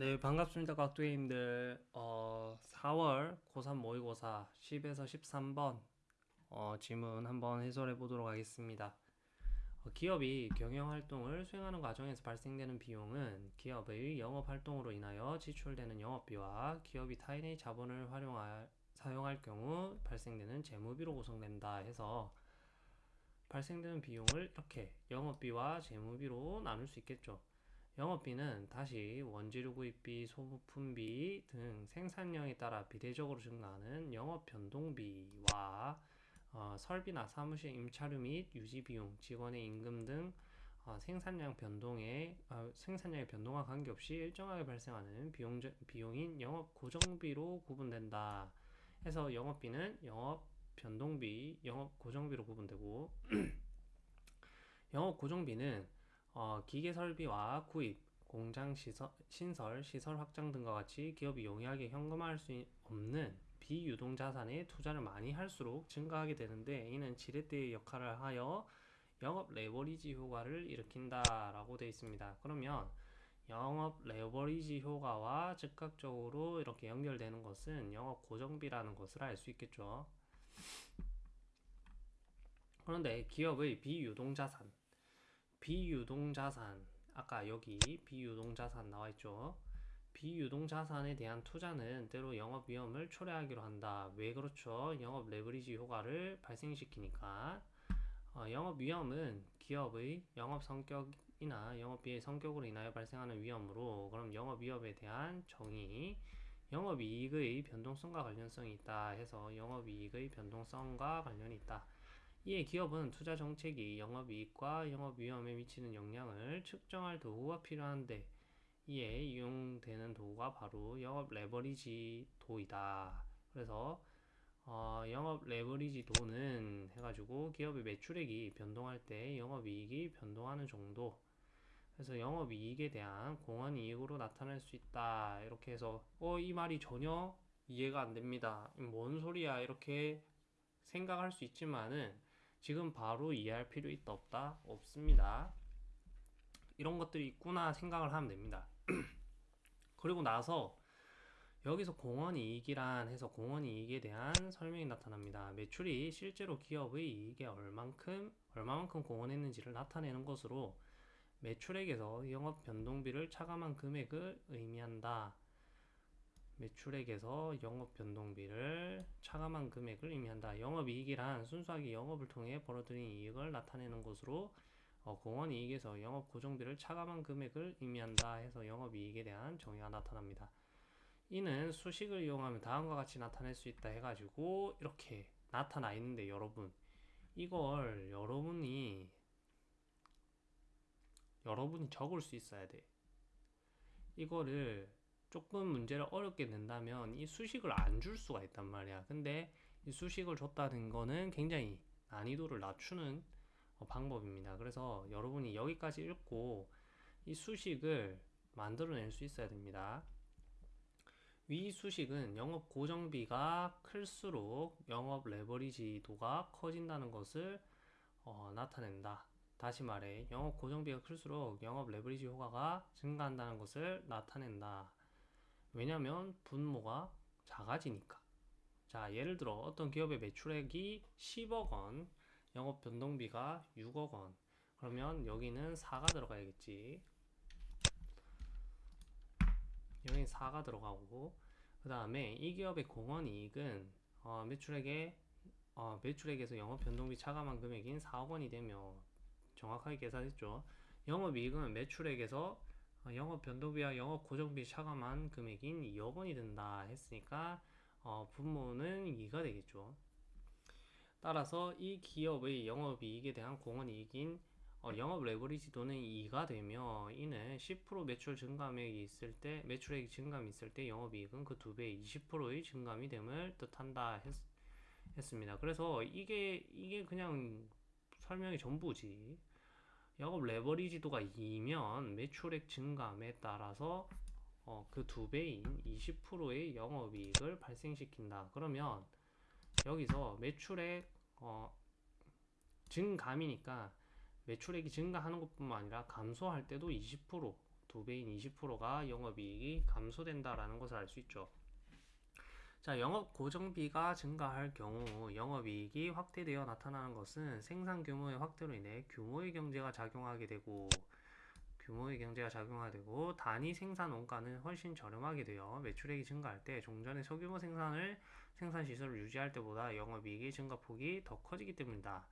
네, 반갑습니다, 깍두기님들. 어, 4월 고3 모의고사 10에서 13번 어, 지문 한번 해설해 보도록 하겠습니다. 어, 기업이 경영활동을 수행하는 과정에서 발생되는 비용은 기업의 영업활동으로 인하여 지출되는 영업비와 기업이 타인의 자본을 활용할, 사용할 경우 발생되는 재무비로 구성된다 해서 발생되는 비용을 이렇게 영업비와 재무비로 나눌 수 있겠죠. 영업비는 다시 원재료 구입비, 소모품비 등 생산량에 따라 비례적으로 증가하는 영업 변동비와 어, 설비나 사무실 임차료 및 유지 비용, 직원의 임금 등 어, 생산량 변동에 어, 생산량의 변동과 관계없이 일정하게 발생하는 비용 비용인 영업 고정비로 구분된다. 해서 영업비는 영업 변동비, 영업 고정비로 구분되고 영업 고정비는 어, 기계 설비와 구입, 공장 시설, 신설, 시설 확장 등과 같이 기업이 용이하게 현금화할 수 없는 비유동 자산에 투자를 많이 할수록 증가하게 되는데 이는 지렛대의 역할을 하여 영업 레버리지 효과를 일으킨다라고 되어 있습니다. 그러면 영업 레버리지 효과와 즉각적으로 이렇게 연결되는 것은 영업 고정비라는 것을 알 수 있겠죠. 그런데 기업의 비유동 자산 비유동자산. 아까 여기 비유동자산 나와있죠? 비유동자산에 대한 투자는 때로 영업 위험을 초래하기로 한다. 왜 그렇죠? 영업 레버리지 효과를 발생시키니까. 어, 영업 위험은 기업의 영업 성격이나 영업비의 성격으로 인하여 발생하는 위험으로 그럼 영업 위험에 대한 정의 영업이익의 변동성과 관련성이 있다 해서 영업이익의 변동성과 관련이 있다 이에 기업은 투자 정책이 영업이익과 영업위험에 미치는 영향을 측정할 도구가 필요한데 이에 이용되는 도구가 바로 영업 레버리지 도이다. 그래서 어, 영업 레버리지 도는 해가지고 기업의 매출액이 변동할 때 영업이익이 변동하는 정도. 그래서 영업이익에 대한 공헌이익으로 나타날 수 있다. 이렇게 해서 어 이 말이 전혀 이해가 안 됩니다. 뭔 소리야? 이렇게 생각할 수 있지만은 지금 바로 이해할 필요 있다 없다? 없습니다. 이런 것들이 있구나 생각을 하면 됩니다. 그리고 나서 여기서 공헌이익이란 해서 공헌이익에 대한 설명이 나타납니다. 매출이 실제로 기업의 이익에 얼만큼 얼마만큼 공헌했는지를 나타내는 것으로 매출액에서 영업 변동비를 차감한 금액을 의미한다. 매출액에서 영업 변동비를 차감한 금액을 의미한다. 영업이익이란 순수하게 영업을 통해 벌어들인 이익을 나타내는 것으로 어, 공원이익에서 영업 고정비를 차감한 금액을 의미한다 해서 영업이익에 대한 정의가 나타납니다. 이는 수식을 이용하면 다음과 같이 나타낼 수 있다 해가지고 이렇게 나타나 있는데 여러분 이걸 여러분이 여러분이 적을 수 있어야 돼. 이거를 조금 문제를 어렵게 낸다면 이 수식을 안 줄 수가 있단 말이야. 근데 이 수식을 줬다는 거는 굉장히 난이도를 낮추는 어, 방법입니다. 그래서 여러분이 여기까지 읽고 이 수식을 만들어낼 수 있어야 됩니다. 위 수식은 영업 고정비가 클수록 영업 레버리지도가 커진다는 것을 어, 나타낸다. 다시 말해 영업 고정비가 클수록 영업 레버리지 효과가 증가한다는 것을 나타낸다. 왜냐면 분모가 작아지니까. 자 예를 들어 어떤 기업의 매출액이 10억 원 영업 변동비가 6억 원. 그러면 여기는 4가 들어가야겠지. 여기 4가 들어가고 그 다음에 이 기업의 공헌이익은 어, 매출액에 어, 매출액에서 영업 변동비 차감한 금액인 4억 원이 되며 정확하게 계산했죠. 영업이익은 매출액에서 어, 영업 변동비와 영업 고정비 차감한 금액인 2억 원이 든다 했으니까 어, 분모는 2가 되겠죠. 따라서 이 기업의 영업이익에 대한 공헌이익인 어, 영업 레버리지 도는 2가 되며 이는 10% 매출 증감액이 있을 때 매출액 증감이 있을 때 영업이익은 그 두배 20%의 증감이 됨을 뜻한다 했, 했습니다. 그래서 이게 이게 그냥 설명이 전부지. 영업 레버리지도가 2면 매출액 증감에 따라서 어, 그 두 배인 20%의 영업이익을 발생시킨다. 그러면 여기서 매출액 어, 증감이니까 매출액이 증가하는 것뿐만 아니라 감소할 때도 20%두 배인 20%가 영업이익이 감소된다라는 것을 알 수 있죠. 자, 영업 고정비가 증가할 경우 영업이익이 확대되어 나타나는 것은 생산 규모의 확대로 인해 규모의 경제가 작용하게 되고 규모의 경제가 작용하게 되고 단위 생산 원가는 훨씬 저렴하게 되어 매출액이 증가할 때 종전의 소규모 생산을 생산 시설을 유지할 때보다 영업이익의 증가폭이 더 커지기 때문이다.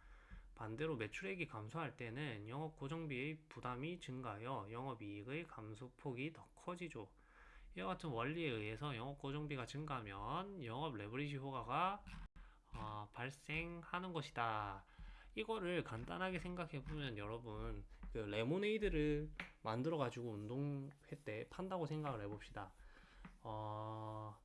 반대로 매출액이 감소할 때는 영업 고정비의 부담이 증가하여 영업이익의 감소폭이 더 커지죠. 이와 같은 원리에 의해서 영업 고정비가 증가하면 영업 레버리지 효과가 어, 발생하는 것이다. 이거를 간단하게 생각해 보면 여러분 그 레모네이드를 만들어 가지고 운동회 때 판다고 생각을 해봅시다. 어,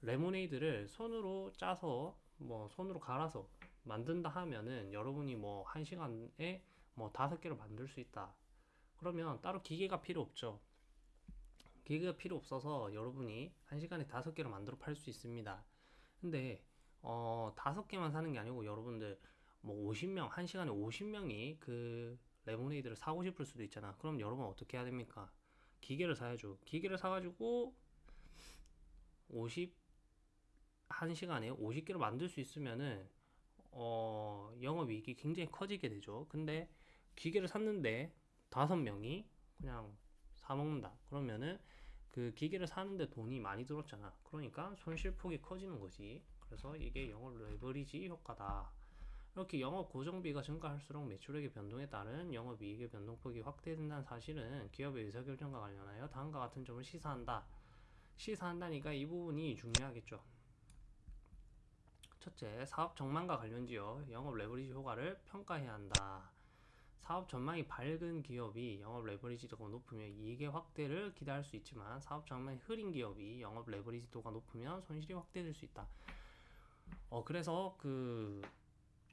레모네이드를 손으로 짜서 뭐 손으로 갈아서 만든다 하면은 여러분이 뭐 한 시간에 뭐 다섯 개를 만들 수 있다. 그러면 따로 기계가 필요 없죠. 기계가 필요 없어서 여러분이 한 시간에 다섯 개를 만들어 팔 수 있습니다. 근데 어 다섯 개만 사는 게 아니고 여러분들 뭐 50명 한 시간에 50명이 그 레모네이드를 사고 싶을 수도 있잖아. 그럼 여러분 어떻게 해야 됩니까? 기계를 사야죠. 기계를 사가지고 50한 시간에 50개를 만들 수 있으면은 어 영업이익이 굉장히 커지게 되죠. 근데 기계를 샀는데 다섯 명이 그냥 사 먹는다. 그러면은 그 기계를 사는데 돈이 많이 들었잖아. 그러니까 손실폭이 커지는 거지. 그래서 이게 영업 레버리지 효과다. 이렇게 영업 고정비가 증가할수록 매출액의 변동에 따른 영업이익의 변동폭이 확대된다는 사실은 기업의 의사결정과 관련하여 다음과 같은 점을 시사한다. 시사한다니까 이 부분이 중요하겠죠. 첫째, 사업 전망과 관련지어 영업 레버리지 효과를 평가해야 한다. 사업 전망이 밝은 기업이 영업 레버리지도가 높으면 이익의 확대를 기대할 수 있지만 사업 전망이 흐린 기업이 영업 레버리지도가 높으면 손실이 확대될 수 있다. 어 그래서 그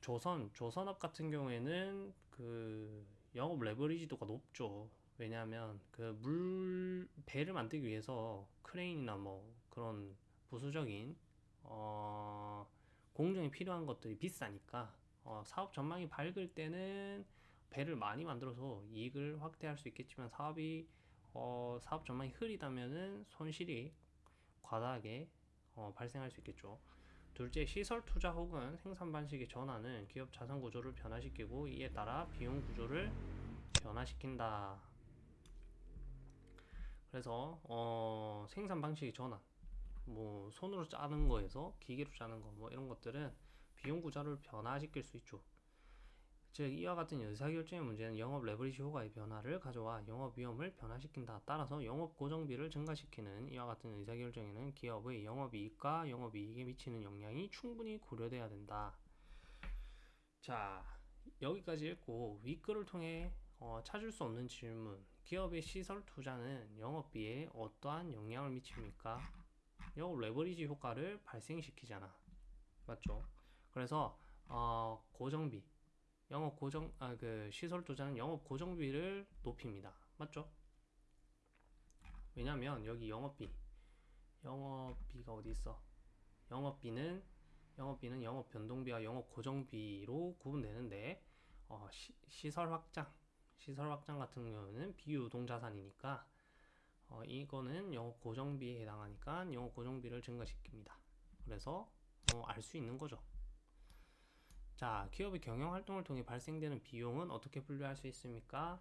조선 조선업 같은 경우에는 그 영업 레버리지도가 높죠. 왜냐하면 그 물 배를 만들기 위해서 크레인이나 뭐 그런 부수적인 어 공정이 필요한 것들이 비싸니까 어 사업 전망이 밝을 때는 배를 많이 만들어서 이익을 확대할 수 있겠지만 사업이 어 사업 전망이 흐리다면은 손실이 과다하게 어 발생할 수 있겠죠. 둘째, 시설 투자 혹은 생산 방식의 전환은 기업 자산 구조를 변화시키고 이에 따라 비용 구조를 변화시킨다. 그래서 어, 생산 방식의 전환, 뭐 손으로 짜는 거에서 기계로 짜는 거, 뭐 이런 것들은 비용 구조를 변화시킬 수 있죠. 즉 이와 같은 의사결정의 문제는 영업 레버리지 효과의 변화를 가져와 영업 위험을 변화시킨다. 따라서 영업 고정비를 증가시키는 이와 같은 의사결정에는 기업의 영업이익과 영업이익에 미치는 영향이 충분히 고려돼야 된다. 자 여기까지 읽고 윗글을 통해 어, 찾을 수 없는 질문 기업의 시설 투자는 영업비에 어떠한 영향을 미칩니까? 영업 레버리지 효과를 발생시키잖아 맞죠? 그래서 어, 고정비 영업 고정 아 그 시설 투자는 영업 고정비를 높입니다. 맞죠? 왜냐면 여기 영업비 영업비가 어디 있어? 영업비는 영업비는 영업 변동비와 영업 고정비로 구분되는데 어, 시, 설 확장 시설 확장 같은 경우는 비유동 자산이니까 어, 이거는 영업 고정비에 해당하니까 영업 고정비를 증가시킵니다. 그래서 어, 알 수 있는 거죠. 자, 기업의 경영 활동을 통해 발생되는 비용은 어떻게 분류할 수 있습니까?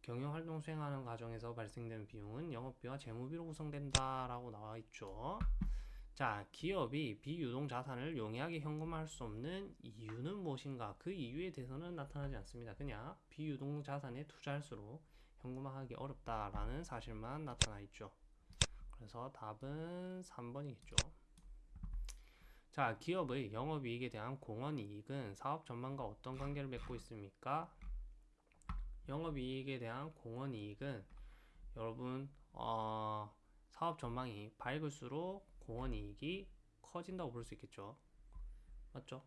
경영 활동 수행하는 과정에서 발생되는 비용은 영업비와 재무비로 구성된다라고 나와 있죠. 자, 기업이 비유동 자산을 용이하게 현금화할 수 없는 이유는 무엇인가? 그 이유에 대해서는 나타나지 않습니다. 그냥 비유동 자산에 투자할수록 현금화하기 어렵다라는 사실만 나타나 있죠. 그래서 답은 3번이겠죠. 자, 기업의 영업이익에 대한 공헌이익은 사업 전망과 어떤 관계를 맺고 있습니까? 영업이익에 대한 공헌이익은 여러분 어, 사업 전망이 밝을수록 공헌이익이 커진다고 볼 수 있겠죠. 맞죠?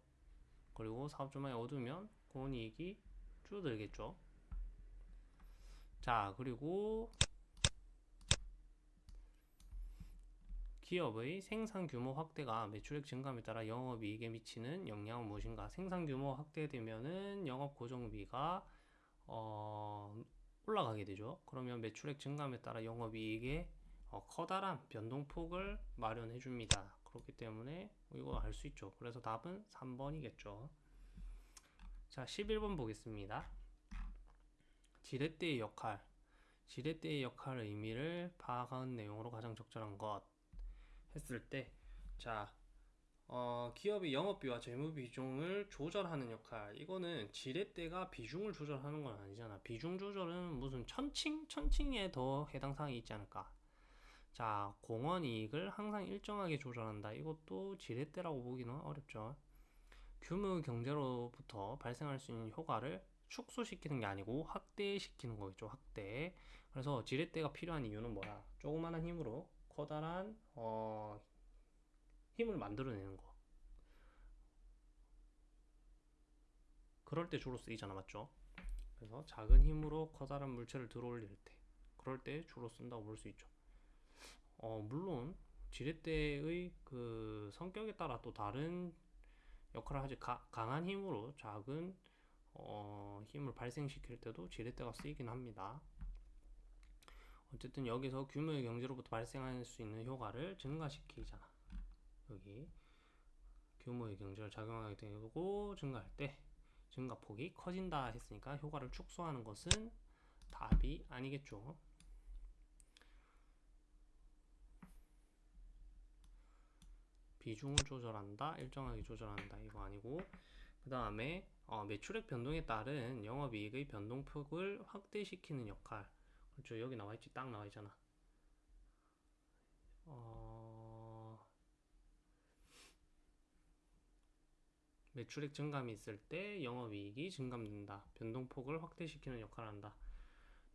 그리고 사업 전망이 어두우면 공헌이익이 줄어들겠죠. 자, 그리고 기업의 생산 규모 확대가 매출액 증감에 따라 영업이익에 미치는 영향은 무엇인가? 생산 규모 확대되면은 영업 고정비가 어 올라가게 되죠. 그러면 매출액 증감에 따라 영업이익에 어, 커다란 변동폭을 마련해 줍니다. 그렇기 때문에 이거 알 수 있죠. 그래서 답은 3번이겠죠. 자, 11번 보겠습니다. 지렛대의 역할. 지렛대의 역할 의미를 파악한 내용으로 가장 적절한 것 했을 때, 자, 어, 기업이 영업비와 재무 비중을 조절하는 역할. 이거는 지렛대가 비중을 조절하는 건 아니잖아. 비중 조절은 무슨 천칭? 천칭에 더 해당 사항이 있지 않을까? 자, 공원 이익을 항상 일정하게 조절한다. 이것도 지렛대라고 보기는 어렵죠. 규모 경제로부터 발생할 수 있는 효과를 축소시키는 게 아니고 확대시키는 거겠죠. 확대. 그래서 지렛대가 필요한 이유는 뭐야? 조그마한 힘으로 커다란 어, 힘을 만들어내는 거. 그럴 때 주로 쓰이잖아, 맞죠? 그래서 작은 힘으로 커다란 물체를 들어올릴 때, 그럴 때 주로 쓴다고 볼 수 있죠. 어, 물론 지렛대의 그 성격에 따라 또 다른 역할을 하지. 가, 강한 힘으로 작은 어, 힘을 발생시킬 때도 지렛대가 쓰이긴 합니다. 어쨌든 여기서 규모의 경제로부터 발생할 수 있는 효과를 증가시키잖아. 여기 규모의 경제를 작용하게 되고 증가할 때 증가폭이 커진다 했으니까 효과를 축소하는 것은 답이 아니겠죠. 비중을 조절한다, 일정하게 조절한다 이거 아니고 그 다음에 어, 매출액 변동에 따른 영업이익의 변동폭을 확대시키는 역할 그렇죠 여기 나와있지? 딱 나와있잖아. 어, 매출액 증감이 있을 때 영업이익이 증감된다. 변동폭을 확대시키는 역할을 한다.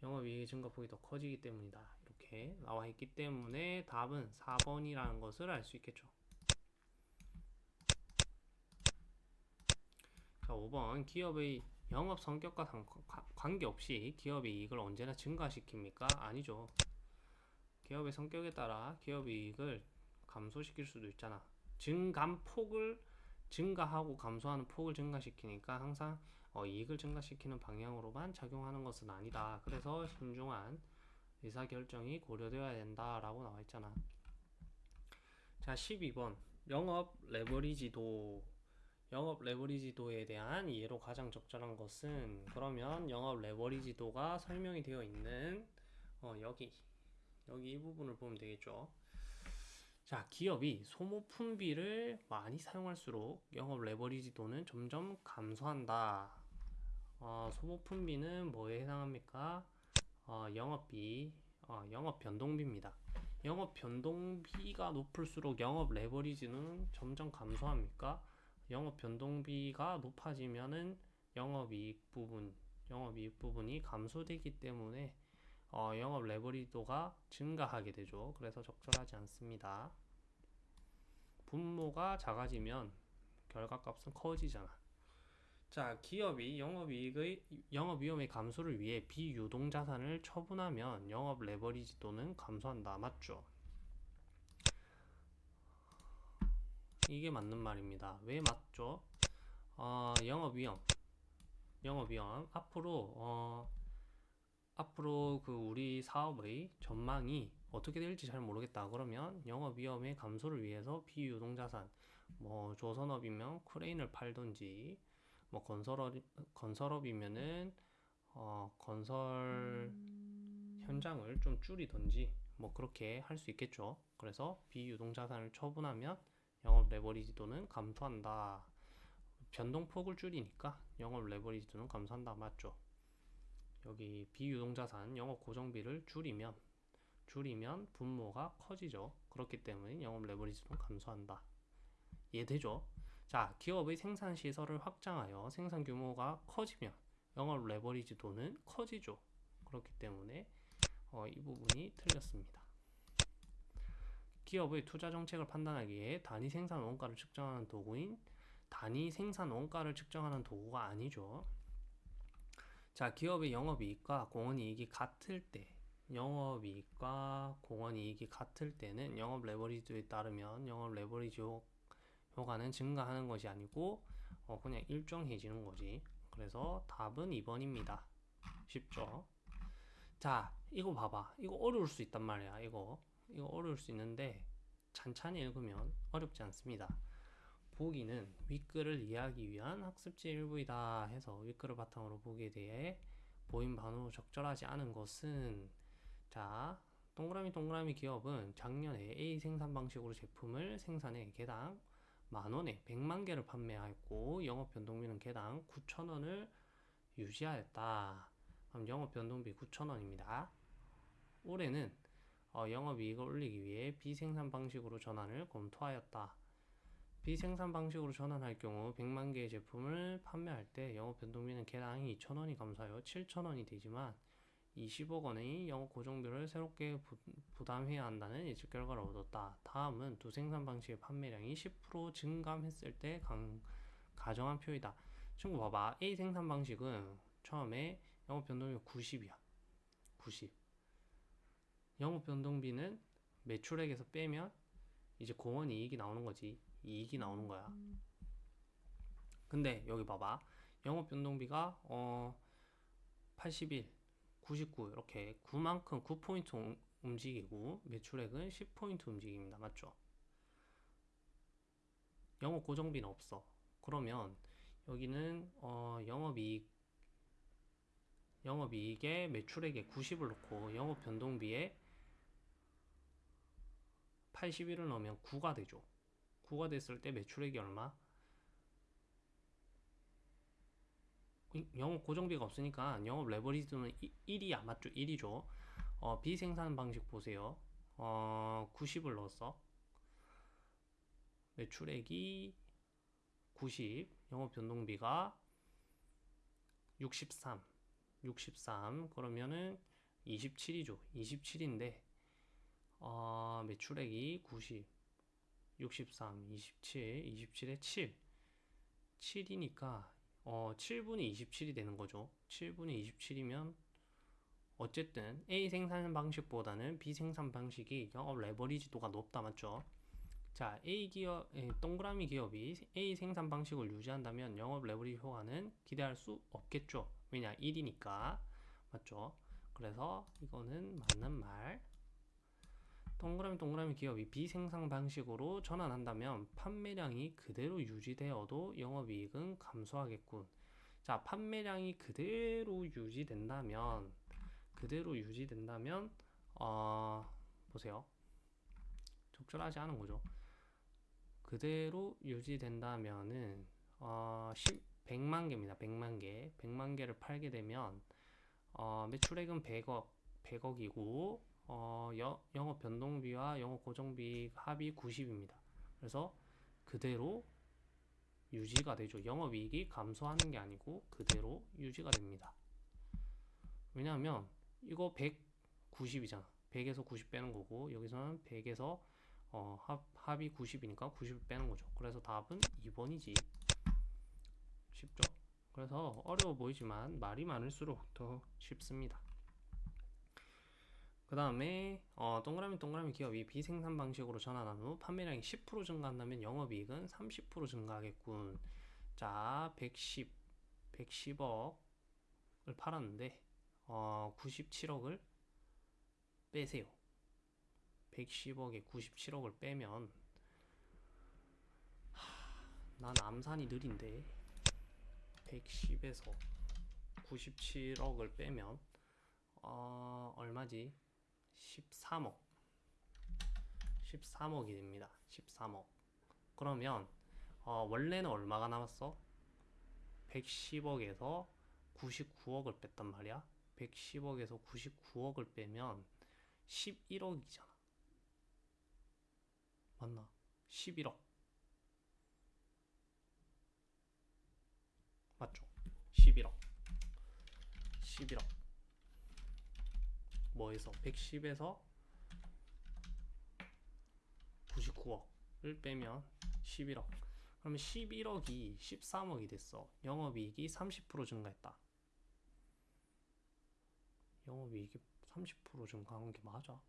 영업이익의 증가폭이 더 커지기 때문이다. 이렇게 나와있기 때문에 답은 4번이라는 것을 알 수 있겠죠. 자, 5번. 기업의 영업 성격과 관계없이 기업의 이익을 언제나 증가시킵니까? 아니죠. 기업의 성격에 따라 기업의 이익을 감소시킬 수도 있잖아. 증감폭을 증가하고 감소하는 폭을 증가시키니까 항상 어, 이익을 증가시키는 방향으로만 작용하는 것은 아니다. 그래서 신중한 의사결정이 고려되어야 된다라고 나와 있잖아. 자, 12번 영업 레버리지도 영업 레버리지도에 대한 이해로 가장 적절한 것은 그러면 영업 레버리지도가 설명이 되어 있는 어, 여기 여기 이 부분을 보면 되겠죠. 자, 기업이 소모품비를 많이 사용할수록 영업 레버리지도는 점점 감소한다. 어, 소모품비는 뭐에 해당합니까? 어, 영업비, 어, 영업 변동비입니다. 영업 변동비가 높을수록 영업 레버리지는 점점 감소합니까? 영업 변동비가 높아지면은 영업이익 부분, 영업이익 부분이 감소되기 때문에 어, 영업 레버리도가 증가하게 되죠. 그래서 적절하지 않습니다. 분모가 작아지면 결과값은 커지잖아. 자, 기업이 영업이익의 영업 위험의 감소를 위해 비유동 자산을 처분하면 영업 레버리지도는 감소한다. 맞죠? 이게 맞는 말입니다. 왜 맞죠? 어, 영업 위험. 영업 위험. 앞으로 어, 앞으로 그 우리 사업의 전망이 어떻게 될지 잘 모르겠다. 그러면 영업 위험의 감소를 위해서 비유동 자산 뭐 조선업이면 크레인을 팔던지 뭐 건설업 건설업이면은 어, 건설 현장을 좀 줄이던지 뭐 그렇게 할 수 있겠죠. 그래서 비유동 자산을 처분하면 영업 레버리지도는 감소한다. 변동폭을 줄이니까 영업 레버리지도는 감소한다. 맞죠? 여기 비유동자산 영업 고정비를 줄이면 줄이면 분모가 커지죠. 그렇기 때문에 영업 레버리지도는 감소한다. 이해되죠? 자, 기업의 생산 시설을 확장하여 생산 규모가 커지면 영업 레버리지도는 커지죠. 그렇기 때문에 어, 이 부분이 틀렸습니다. 기업의 투자 정책을 판단하기 위해 단위 생산 원가를 측정하는 도구인 단위 생산 원가를 측정하는 도구가 아니죠. 자, 기업의 영업이익과 공원이익이 같을 때, 영업이익과 공원이익이 같을 때는 영업 레버리지에 따르면 영업 레버리지 효- 효과는 증가하는 것이 아니고 어, 그냥 일정해지는 거지. 그래서 답은 2번입니다. 쉽죠? 자, 이거 봐봐. 이거 어려울 수 있단 말이야. 이거. 이거 어려울 수 있는데 찬찬히 읽으면 어렵지 않습니다. 보기는 윗글을 이해하기 위한 학습지 일부이다 해서 윗글을 바탕으로 보기에 대해 보인 반후 적절하지 않은 것은 자 동그라미 동그라미 기업은 작년에 A 생산 방식으로 제품을 생산해 개당 만원에 100만 개를 판매하였고 영업 변동비는 개당 9천원을 유지하였다. 그럼 영업 변동비 9천원입니다. 올해는 어, 영업이익을 올리기 위해 비생산 방식으로 전환을 검토하였다. 비생산 방식으로 전환할 경우 100만 개의 제품을 판매할 때 영업 변동비는 개당 2천원이 감소하여 7천원이 되지만 20억 원의 영업 고정비를 새롭게 부, 담해야 한다는 예측 결과를 얻었다. 다음은 두 생산 방식의 판매량이 10% 증감했을 때 강, 가정한 표이다. 친구 봐봐. A 생산 방식은 처음에 영업 변동비가 90이야. 90. 영업 변동비는 매출액에서 빼면 이제 공원 이익이 나오는 거지. 이익이 나오는 거야. 근데 여기 봐봐. 영업 변동비가 어 81, 99 이렇게 9만큼 9포인트 움직이고 매출액은 10포인트 움직입니다. 맞죠? 영업 고정비는 없어. 그러면 여기는 어 영업이익 영업이익에 매출액에 90을 넣고 영업 변동비에 81을 넣으면 9가 되죠. 9가 됐을 때 매출액이 얼마? 영업 고정비가 없으니까 영업 레버리지는 1이야 맞죠? 1이죠. 어, 비생산 방식 보세요. 어, 90을 넣었어. 매출액이 90, 영업 변동비가 63, 63 그러면은 27이죠. 27인데 어, 매출액이 90, 63, 27, 27에 7. 7이니까 어, 7분의 27이 되는 거죠. 7분의 27이면 어쨌든 A 생산 방식보다는 B 생산 방식이 영업 레버리지도가 높다 맞죠? 자, A 기업, 동그라미 기업이 A 생산 방식을 유지한다면 영업 레버리지 효과는 기대할 수 없겠죠. 왜냐, 1이니까. 맞죠? 그래서 이거는 맞는 말. 동그라미 동그라미 기업이 비생산 방식으로 전환한다면 판매량이 그대로 유지되어도 영업이익은 감소하겠군. 자, 판매량이 그대로 유지된다면 그대로 유지된다면 어, 보세요. 적절하지 않은 거죠. 그대로 유지된다면은 어, 10, 100만 개입니다. 100만 개. 100만 개를 팔게 되면 어, 매출액은 100억, 100억이고 어, 여, 영업 변동비와 영업 고정비 합이 90입니다. 그래서 그대로 유지가 되죠. 영업이익이 감소하는 게 아니고 그대로 유지가 됩니다. 왜냐하면 이거 190이잖아. 100에서 90 빼는 거고 여기서는 100에서 어, 합, 합이 90이니까 90을 빼는 거죠. 그래서 답은 2번이지. 쉽죠? 그래서 어려워 보이지만 말이 많을수록 더 쉽습니다. 그 다음에 어, 동그라미 동그라미 기업이 비생산 방식으로 전환한 후 판매량이 10% 증가한다면 영업이익은 30% 증가하겠군. 자, 110, 110억을 팔았는데 어, 97억을 빼세요. 110억에 97억을 빼면 하, 난 암산이 느린데 110에서 97억을 빼면 어, 얼마지? 13억. 13억이 됩니다. 13억. 그러면 어, 원래는 얼마가 남았어? 110억에서 99억을 뺐단 말이야. 110억에서 99억을 빼면 11억이잖아. 맞나? 11억. 맞죠? 11억. 11억 뭐에서? 110에서 99억을 빼면 11억. 그러면 11억이 13억이 됐어. 영업이익이 30% 증가했다. 영업이익이 30% 증가한 게 맞아?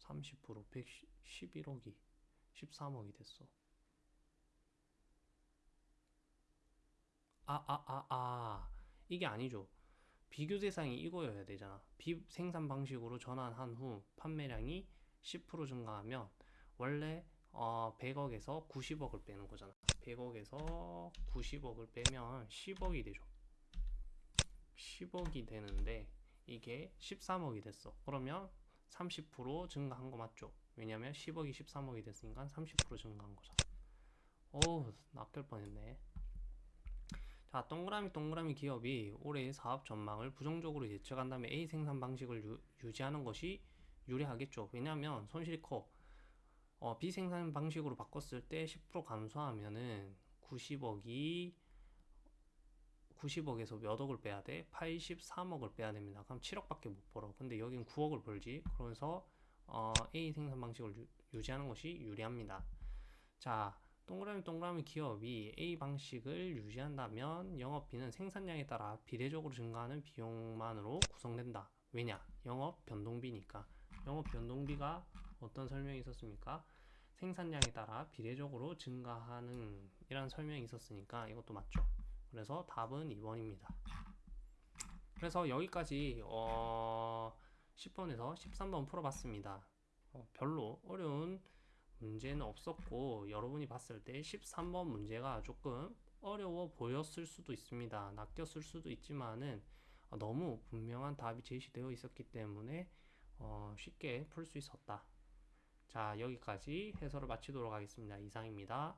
(30% 111억이 13억이 됐어 아, 아, 아, 아. 이게 아니죠. 비교 대상이 이거여야 되잖아. 비 생산 방식으로 전환한 후 판매량이 10% 증가하면 원래 어 100억에서 90억을 빼는 거잖아. 100억에서 90억을 빼면 10억이 되죠. 10억이 되는데 이게 13억이 됐어. 그러면 30% 증가한 거 맞죠? 왜냐면 10억이 13억이 됐으니까 30% 증가한 거잖아. 어우, 낚일 뻔했네. 자, 동그라미 동그라미 기업이 올해의 사업 전망을 부정적으로 예측한 다음에 A 생산 방식을 유, 유지하는 것이 유리하겠죠. 왜냐하면 손실이 커. 어, B 생산 방식으로 바꿨을 때 10% 감소하면은 90억이 90억에서 몇 억을 빼야 돼? 83억을 빼야 됩니다. 그럼 7억밖에 못 벌어. 근데 여긴 9억을 벌지. 그래서 어, A 생산 방식을 유, 유지하는 것이 유리합니다. 자, 동그라미 동그라미 기업이 A 방식을 유지한다면 영업비는 생산량에 따라 비례적으로 증가하는 비용만으로 구성된다. 왜냐? 영업 변동비니까. 영업 변동비가 어떤 설명이 있었습니까? 생산량에 따라 비례적으로 증가하는 이란 설명이 있었으니까 이것도 맞죠. 그래서 답은 2번입니다. 그래서 여기까지 어 10번에서 13번 풀어봤습니다. 어, 별로 어려운 문제는 없었고 여러분이 봤을 때 13번 문제가 조금 어려워 보였을 수도 있습니다. 낚였을 수도 있지만은 어, 너무 분명한 답이 제시되어 있었기 때문에 어, 쉽게 풀 수 있었다. 자, 여기까지 해설을 마치도록 하겠습니다. 이상입니다.